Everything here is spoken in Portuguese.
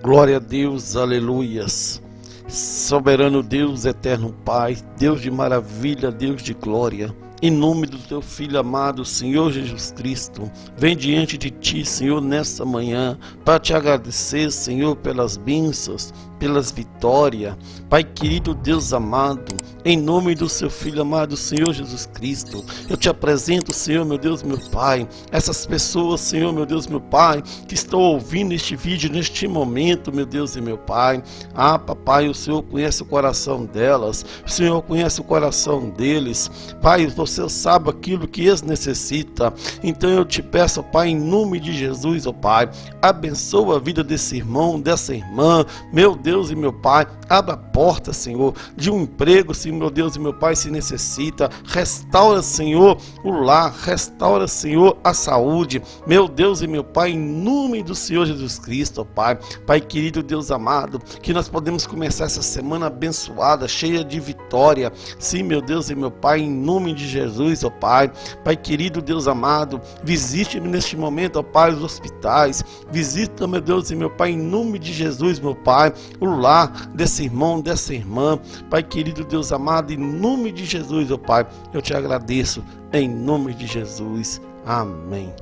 Glória a Deus, aleluias. Soberano Deus, eterno Pai, Deus de maravilha, Deus de glória. Em nome do teu filho amado, Senhor Jesus Cristo, vem diante de ti, Senhor, nessa manhã, para te agradecer, Senhor, pelas bênçãos, pelas vitórias. Pai querido, Deus amado, em nome do seu filho amado, Senhor Jesus Cristo, eu te apresento, Senhor, meu Deus, meu Pai, essas pessoas, Senhor, meu Deus, meu Pai, que estão ouvindo este vídeo neste momento, meu Deus e meu Pai. Ah, papai, o Senhor conhece o coração delas, o Senhor conhece o coração deles. Pai, você sabe aquilo que eles necessitam. Então eu te peço, Pai, em nome de Jesus, ó Pai, abençoa a vida desse irmão, dessa irmã, meu Deus e meu Pai, abra a porta, Senhor, de um emprego, se meu Deus e meu Pai se necessita. Restaura, Senhor, o lar, restaura, Senhor, a saúde. Meu Deus e meu Pai, em nome do Senhor Jesus Cristo, ó Pai. Pai querido, Deus amado, que nós podemos começar essa semana abençoada, cheia de vitória. Sim, meu Deus e meu Pai, em nome de Jesus, ó Pai. Pai querido, Deus amado, visite-me neste momento, ó Pai, os hospitais. Visita, meu Deus e meu Pai, em nome de Jesus, meu Pai o lar desse irmão, dessa irmã. Pai querido, Deus amado, em nome de Jesus, ó Pai, eu te agradeço, em nome de Jesus. Amém.